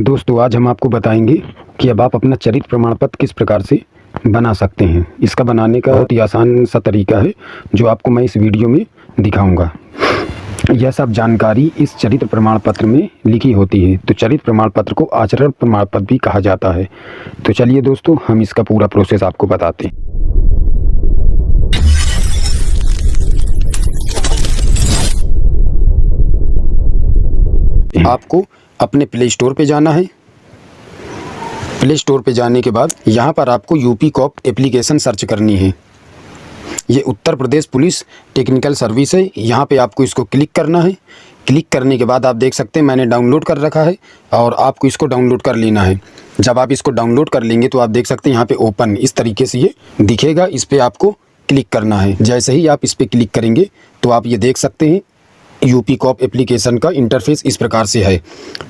दोस्तों आज हम आपको बताएँगे कि अब आप अपना चरित्र प्रमाण पत्र किस प्रकार से बना सकते हैं। इसका बनाने का बहुत ही आसान सा तरीका है, जो आपको मैं इस वीडियो में दिखाऊँगा। यह सब जानकारी इस चरित्र प्रमाण पत्र में लिखी होती है। तो चरित्र प्रमाण पत्र को आचरण प्रमाण पत्र भी कहा जाता है। तो चलिए दोस्तों, हम इसका पूरा प्रोसेस आपको बताते हैं। आपको अपने प्ले स्टोर पे जाना है। प्ले स्टोर पे जाने के बाद यहाँ पर आपको यूपी कॉप एप्लीकेशन सर्च करनी है। ये Uttar Pradesh police technical service है। यहाँ पे आपको इसको क्लिक करना है। क्लिक करने के बाद आप देख सकते हैं, मैंने डाउनलोड कर रखा है और आपको इसको डाउनलोड कर लेना है। जब आप इसको डाउनलोड कर लेंगे तो आप देख सकते हैं, यहाँ पे ओपन इस तरीके से ये दिखेगा। इस पर आपको क्लिक करना है। जैसे ही आप इस पर क्लिक करेंगे तो आप ये देख सकते हैं यूपी कॉप एप्लीकेशन का इंटरफेस इस प्रकार से है।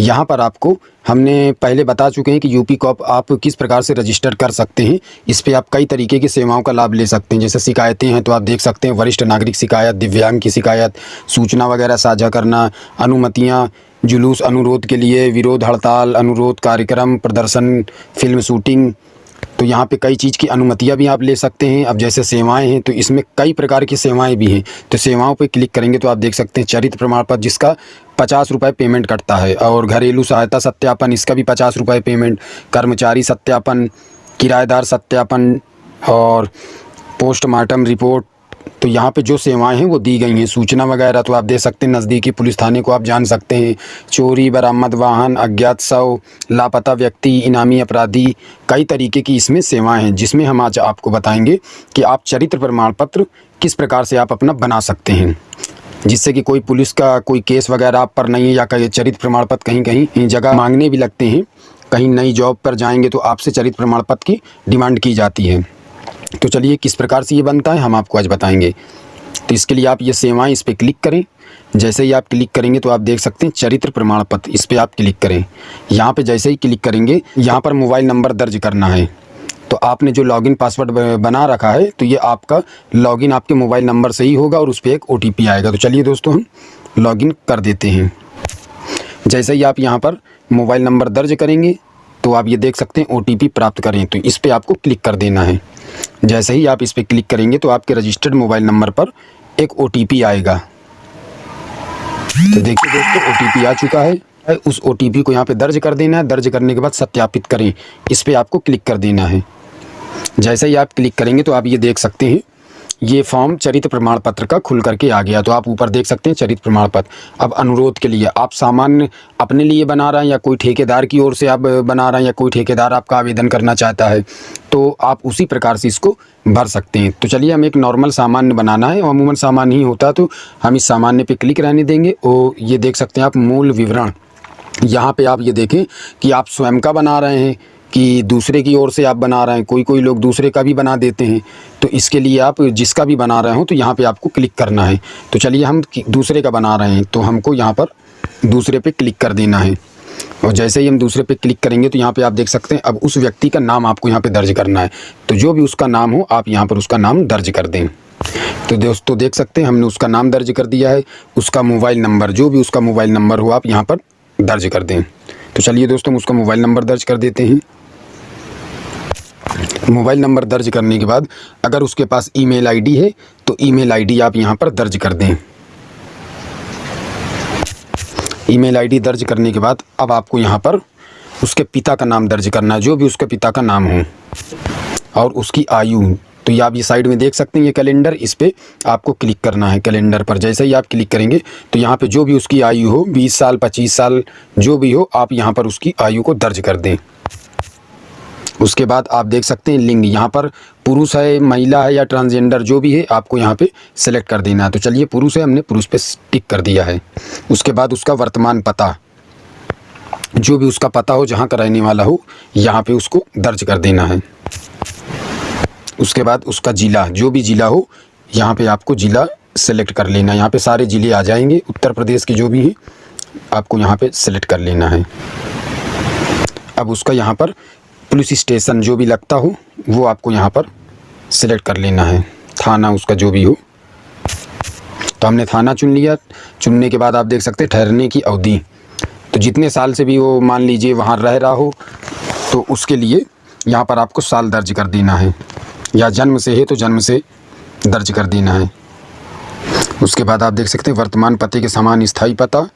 यहाँ पर आपको हमने पहले बता चुके हैं कि यूपी कॉप आप किस प्रकार से रजिस्टर कर सकते हैं। इस पर आप कई तरीके की सेवाओं का लाभ ले सकते हैं, जैसे शिकायतें हैं तो आप देख सकते हैं, वरिष्ठ नागरिक शिकायत, दिव्यांग की शिकायत, सूचना वगैरह साझा करना, अनुमतियाँ, जुलूस, अनुरोध के लिए विरोध हड़ताल, अनुरोध कार्यक्रम, प्रदर्शन, फ़िल्म शूटिंग तो यहाँ पे कई चीज़ की अनुमतियाँ भी आप ले सकते हैं। अब जैसे सेवाएँ हैं तो इसमें कई प्रकार की सेवाएँ भी हैं। तो सेवाओं पे क्लिक करेंगे तो आप देख सकते हैं चरित्र प्रमाण पत्र, जिसका पचास रुपये पेमेंट कटता है। और घरेलू सहायता सत्यापन, इसका भी पचास रुपये पेमेंट। कर्मचारी सत्यापन, किराएदार सत्यापन और पोस्टमार्टम रिपोर्ट तो यहाँ पे जो सेवाएँ हैं वो दी गई हैं। सूचना वगैरह तो आप दे सकते हैं। नज़दीकी पुलिस थाने को आप जान सकते हैं। चोरी, बरामद वाहन, अज्ञात शव, लापता व्यक्ति, इनामी अपराधी, कई तरीके की इसमें सेवाएँ हैं, जिसमें हम आज आपको बताएँगे कि आप चरित्र प्रमाण पत्र किस प्रकार से आप अपना बना सकते हैं। जिससे कि कोई पुलिस का कोई केस वगैरह आप पर नहीं है या कहीं चरित्र प्रमाण पत्र कहीं कहीं जगह मांगने भी लगते हैं, कहीं नई जॉब पर जाएँगे तो आपसे चरित्र प्रमाण पत्र की डिमांड की जाती है। तो चलिए किस प्रकार से ये बनता है, हम आपको आज बताएँगे। तो इसके लिए आप ये सेवाएँ इस पर क्लिक करें। जैसे ही आप क्लिक करेंगे तो आप देख सकते हैं चरित्र प्रमाण पत्र, इस पर आप क्लिक करें। यहाँ पे जैसे ही क्लिक करेंगे, यहाँ पर मोबाइल नंबर दर्ज करना है। तो आपने जो लॉगिन पासवर्ड बना रखा है तो ये आपका लॉगिन आपके मोबाइल नंबर से ही होगा और उस पर एक ओटीपी आएगा। तो चलिए दोस्तों, हम लॉगिन कर देते हैं। जैसे ही आप यहाँ पर मोबाइल नंबर दर्ज करेंगे तो आप ये देख सकते हैं ओटीपी प्राप्त करें। तो इस पर आपको क्लिक कर देना है। जैसे ही आप इस पर क्लिक करेंगे तो आपके रजिस्टर्ड मोबाइल नंबर पर एक ओटीपी आएगा। तो देखिए दोस्तों ओटीपी आ चुका है। उस ओटीपी को यहाँ पे दर्ज कर देना है। दर्ज करने के बाद सत्यापित करें। इस पर आपको क्लिक कर देना है। जैसे ही आप क्लिक करेंगे तो आप ये देख सकते हैं ये फॉर्म चरित्र प्रमाण पत्र का खुल करके आ गया तो आप ऊपर देख सकते हैं चरित्र प्रमाण पत्र। अब अनुरोध के लिए, आप सामान्य अपने लिए बना रहे हैं या कोई ठेकेदार की ओर से आप बना रहे हैं या कोई ठेकेदार आपका आवेदन करना चाहता है तो आप उसी प्रकार से इसको भर सकते हैं। तो चलिए, हम एक नॉर्मल सामान्य बनाना है अमूमन सामान्य ही होता तो हम इस सामान्य पर क्लिक रहने देंगे, और ये देख सकते हैं आप मूल विवरण। यहाँ पे आप ये देखें कि आप स्वयं का बना रहे हैं कि दूसरे की ओर से आप बना रहे हैं कोई कोई लोग दूसरे का भी बना देते हैं तो इसके लिए आप जिसका भी बना रहे हो तो यहाँ पे आपको क्लिक करना है। तो चलिए हम दूसरे का बना रहे हैं तो हमको यहाँ पर दूसरे पे क्लिक कर देना है। और जैसे ही हम दूसरे पे क्लिक करेंगे तो यहाँ पे आप देख सकते हैं, अब उस व्यक्ति का नाम आपको यहाँ पे दर्ज करना है। तो जो भी उसका नाम हो, आप यहाँ पर उसका नाम दर्ज कर दें। तो दोस्तों, देख सकते हैं, हमने उसका नाम दर्ज कर दिया है, उसका मोबाइल नंबर, जो भी उसका मोबाइल नंबर हो, आप यहाँ पर दर्ज कर दें। तो चलिए दोस्तों, हम उसका मोबाइल नंबर दर्ज कर देते हैं। मोबाइल नंबर दर्ज करने के बाद अगर उसके पास ईमेल आईडी है तो ईमेल आईडी आप यहाँ पर दर्ज कर दें। ईमेल आईडी दर्ज करने के बाद अब आपको यहाँ पर उसके पिता का नाम दर्ज करना है, जो भी उसके पिता का नाम हो और उसकी आयु तो ये आप ये साइड में देख सकते हैं, ये कैलेंडर, इस पर आपको क्लिक करना है कैलेंडर पर। जैसे ही आप क्लिक करेंगे तो यहाँ पे जो भी उसकी आयु हो 20 साल 25 साल, जो भी हो, आप यहाँ पर उसकी आयु को दर्ज कर दें। उसके बाद आप देख सकते हैं लिंग। यहाँ पर पुरुष है, महिला है या ट्रांसजेंडर जो भी है, आपको यहाँ पे सेलेक्ट कर देना है। तो चलिए, पुरुष है, हमने पुरुष पे टिक कर दिया है। उसके बाद उसका वर्तमान पता। जो भी उसका पता हो, जहाँ का रहने वाला हो, यहाँ पे उसको दर्ज कर देना है। उसके बाद उसका ज़िला, जो भी ज़िला हो, यहाँ पे आपको ज़िला सेलेक्ट कर लेना है। यहाँ पे सारे ज़िले आ जाएँगे, उत्तर प्रदेश के जो भी हैं, आपको यहाँ पे सेलेक्ट कर लेना है। अब उसका यहाँ पर पुलिस स्टेशन जो भी लगता हो, वो आपको यहाँ पर सिलेक्ट कर लेना है। थाना उसका जो भी हो। तो हमने थाना चुन लिया। चुनने के बाद आप देख सकते हैं, ठहरने की अवधि। तो जितने साल से भी वो मान लीजिए वहाँ रह रहा हो तो उसके लिए यहाँ पर आपको साल दर्ज कर देना है। या जन्म से है तो जन्म से दर्ज कर देना है। उसके बाद आप देख सकते हैं, वर्तमान पते के समान स्थायी पता।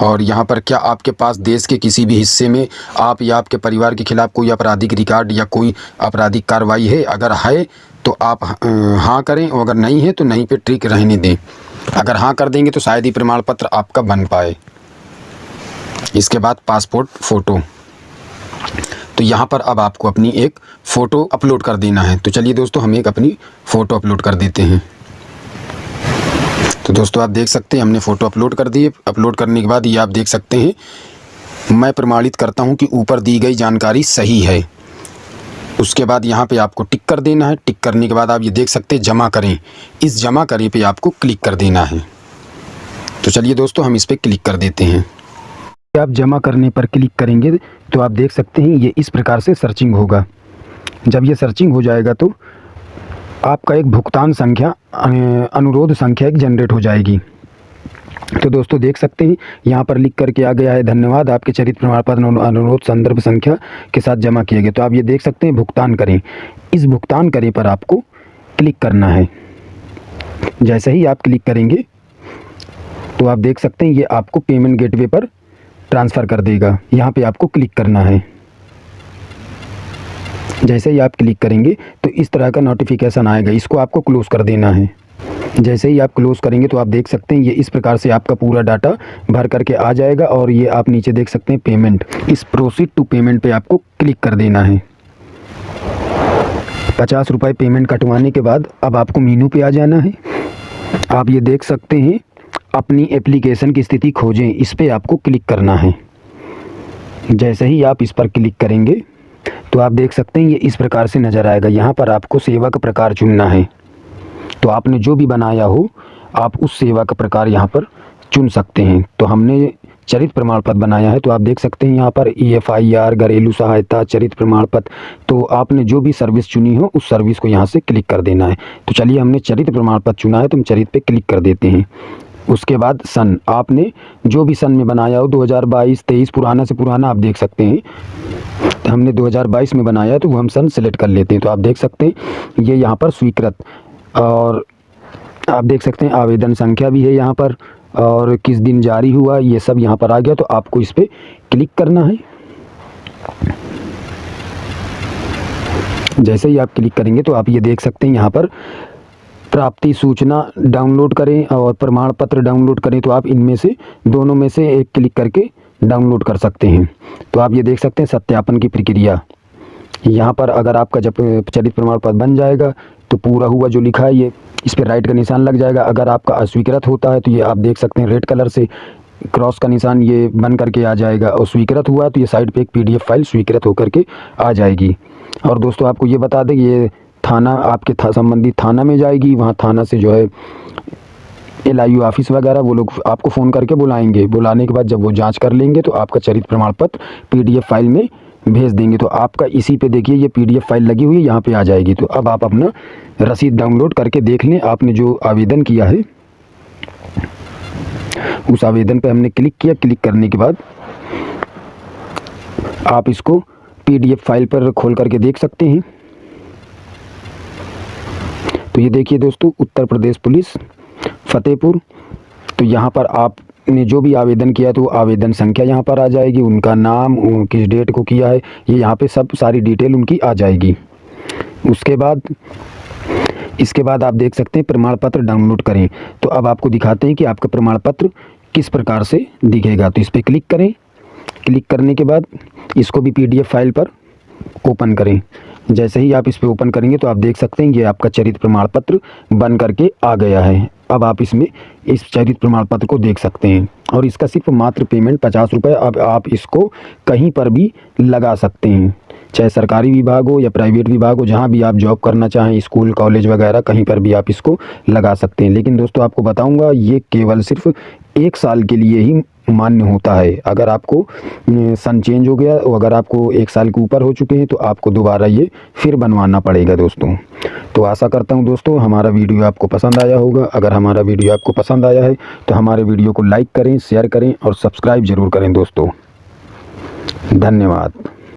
और यहाँ पर क्या आपके पास देश के किसी भी हिस्से में आप या आपके परिवार के खिलाफ़ कोई आपराधिक रिकॉर्ड या कोई आपराधिक कार्रवाई है? अगर है तो आप हाँ करें, और अगर नहीं है तो नहीं पे ट्रिक रहने दें। अगर हाँ कर देंगे तो शायद ही प्रमाण पत्र आपका बन पाए। इसके बाद पासपोर्ट, फ़ोटो। तो यहाँ पर अब आपको अपनी एक फ़ोटो अपलोड कर देना है। तो चलिए दोस्तों, हम एक अपनी फ़ोटो अपलोड कर देते हैं। तो दोस्तों, आप देख सकते हैं, हमने फ़ोटो अपलोड कर दिए अपलोड करने के बाद ये आप देख सकते हैं, मैं प्रमाणित करता हूँ कि ऊपर दी गई जानकारी सही है। उसके बाद यहाँ पे आपको टिक कर देना है। टिक करने के बाद आप ये देख सकते हैं, जमा करें। इस जमा करें पे आपको क्लिक कर देना है। तो चलिए दोस्तों, हम इस पर क्लिक कर देते हैं। आप जमा करने पर क्लिक करेंगे तो आप देख सकते हैं, ये इस प्रकार से सर्चिंग होगा। जब ये सर्चिंग हो जाएगा तो आपका एक भुगतान संख्या अनुरोध संख्या एक जनरेट हो जाएगी। तो दोस्तों, देख सकते हैं, यहाँ पर लिख करके आ गया है, धन्यवाद, आपके चरित्र प्रमाण पत्र अनुरोध संदर्भ संख्या के साथ जमा किए गए। तो आप ये देख सकते हैं, भुगतान करें। इस भुगतान करें पर आपको क्लिक करना है। जैसे ही आप क्लिक करेंगे तो आप देख सकते हैं, ये आपको पेमेंट गेटवे पर ट्रांसफ़र कर देगा। यहाँ पे आपको क्लिक करना है। जैसे ही आप क्लिक करेंगे तो इस तरह का नोटिफिकेशन आएगा। इसको आपको क्लोज़ कर देना है। जैसे ही आप क्लोज़ करेंगे तो आप देख सकते हैं, ये इस प्रकार से आपका पूरा डाटा भर करके आ जाएगा और ये आप नीचे देख सकते हैं पेमेंट इस प्रोसीड टू पेमेंट पे आपको क्लिक कर देना है। पचास रुपये पेमेंट कटवाने के बाद अब आपको मीनू पे आ जाना है। आप ये देख सकते हैं, अपनी एप्लीकेशन की स्थिति खोजें। इस पर आपको क्लिक करना है। जैसे ही आप इस पर क्लिक करेंगे तो आप देख सकते हैं, ये इस प्रकार से नज़र आएगा। यहाँ पर आपको सेवा का प्रकार चुनना है। तो आपने जो भी बनाया हो, आप उस सेवा का प्रकार यहाँ पर चुन सकते हैं। तो हमने चरित प्रमाण पत्र बनाया है तो आप देख सकते हैं यहाँ पर ई एफ़ आई आर घरेलू सहायता चरित्र प्रमाण पत्र तो आपने जो भी सर्विस चुनी हो, उस सर्विस को यहाँ से क्लिक कर देना है। तो चलिए, हमने चरित्र प्रमाण पत्र चुना है तो हम चरित्र पे क्लिक कर देते हैं। उसके बाद सन। आपने जो भी सन में बनाया हो 2022 23 पुराना से पुराना, आप देख सकते हैं। हमने 2022 में बनाया है तो वो हम सन सेलेक्ट कर लेते हैं। तो आप देख सकते हैं, ये यहाँ पर स्वीकृत। और आप देख सकते हैं, आवेदन संख्या भी है यहाँ पर, और किस दिन जारी हुआ, ये सब यहाँ पर आ गया। तो आपको इस पर क्लिक करना है। जैसे ही आप क्लिक करेंगे तो आप ये देख सकते हैं यहाँ पर, प्राप्ति सूचना डाउनलोड करें और प्रमाण पत्र डाउनलोड करें। तो आप इनमें से, दोनों में से एक क्लिक करके डाउनलोड कर सकते हैं। तो आप ये देख सकते हैं सत्यापन की प्रक्रिया। यहाँ पर अगर आपका जब चरित प्रमाण पत्र बन जाएगा तो पूरा हुआ जो लिखा है ये इस पर राइट का निशान लग जाएगा। अगर आपका अस्वीकृत होता है तो ये आप देख सकते हैं रेड कलर से क्रॉस का निशान ये बन करके आ जाएगा। और स्वीकृत हुआ तो ये साइड पे एक पीडीएफ फ़ाइल स्वीकृत होकर के आ जाएगी। और दोस्तों आपको ये बता दें ये थाना आपके था, संबंधित थाना में जाएगी। वहाँ थाना से जो है एल आई ऑफ़िस वगैरह, वो लोग आपको फ़ोन करके बुलाएँगे। बुलाने के बाद जब वो जाँच कर लेंगे तो आपका चरित्र प्रमाण पत्र पीडीएफ फ़ाइल में भेज देंगे। तो आपका इसी पे देखिए, ये पीडीएफ फ़ाइल लगी हुई है, यहाँ पे आ जाएगी। तो अब आप अपना रसीद डाउनलोड करके देख लें, आपने जो आवेदन किया है, उस आवेदन पे हमने क्लिक किया। क्लिक करने के बाद आप इसको पीडीएफ फ़ाइल पर खोल करके देख सकते हैं। तो ये देखिए दोस्तों, उत्तर प्रदेश पुलिस फतेहपुर। तो यहाँ पर आपने जो भी आवेदन किया तो आवेदन संख्या यहाँ पर आ जाएगी, उनका नाम किस डेट को किया है, ये यह यहाँ पे सब सारी डिटेल उनकी आ जाएगी। उसके बाद, इसके बाद आप देख सकते हैं प्रमाण पत्र डाउनलोड करें। तो अब आपको दिखाते हैं कि आपका प्रमाण पत्र किस प्रकार से दिखेगा। तो इस पर क्लिक करें। क्लिक करने के बाद इसको भी पीडीएफ फ़ाइल पर ओपन करें। जैसे ही आप इस पर ओपन करेंगे तो आप देख सकते हैं ये आपका चरित्र प्रमाण पत्र बन करके आ गया है। अब आप इसमें इस चरित्र प्रमाण पत्र को देख सकते हैं और इसका सिर्फ़ मात्र पेमेंट पचास रुपये अब आप इसको कहीं पर भी लगा सकते हैं। चाहे सरकारी विभाग हो या प्राइवेट विभाग हो, जहाँ भी आप जॉब करना चाहें स्कूल कॉलेज वगैरह, कहीं पर भी आप इसको लगा सकते हैं। लेकिन दोस्तों, आपको बताऊँगा, ये केवल सिर्फ़ एक साल के लिए ही मान्य होता है। अगर आपको सन चेंज हो गया, अगर आपको एक साल के ऊपर हो चुके हैं तो आपको दोबारा ये फिर बनवाना पड़ेगा दोस्तों। तो आशा करता हूँ दोस्तों, हमारा वीडियो आपको पसंद आया होगा। अगर हमारा वीडियो आपको पसंद आया है तो हमारे वीडियो को लाइक करें शेयर करें और सब्सक्राइब ज़रूर करें दोस्तों। धन्यवाद।